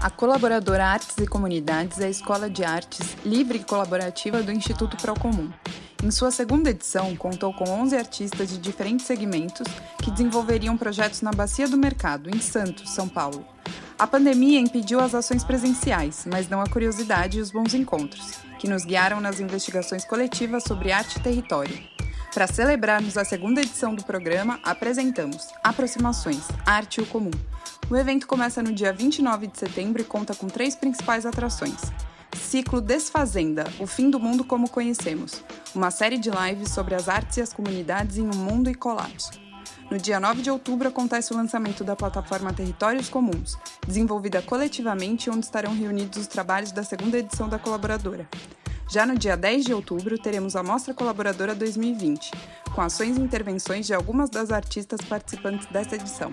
A colaboradora Artes e Comunidades é a escola de artes livre e colaborativa do Instituto Procomum. Em sua segunda edição, contou com 11 artistas de diferentes segmentos que desenvolveriam projetos na Bacia do Mercado, em Santos, São Paulo. A pandemia impediu as ações presenciais, mas não a curiosidade e os bons encontros, que nos guiaram nas investigações coletivas sobre arte e território. Para celebrarmos a segunda edição do programa, apresentamos Aproximações, Arte e o Comum. O evento começa no dia 29 de setembro e conta com três principais atrações. Ciclo Desfazenda, o fim do mundo como conhecemos, uma série de lives sobre as artes e as comunidades em um mundo e colapso. No dia 9 de outubro acontece o lançamento da plataforma Territórios Comuns, desenvolvida coletivamente onde estarão reunidos os trabalhos da segunda edição da colaboradora. Já no dia 10 de outubro, teremos a Mostra Colaboradora 2020, com ações e intervenções de algumas das artistas participantes desta edição.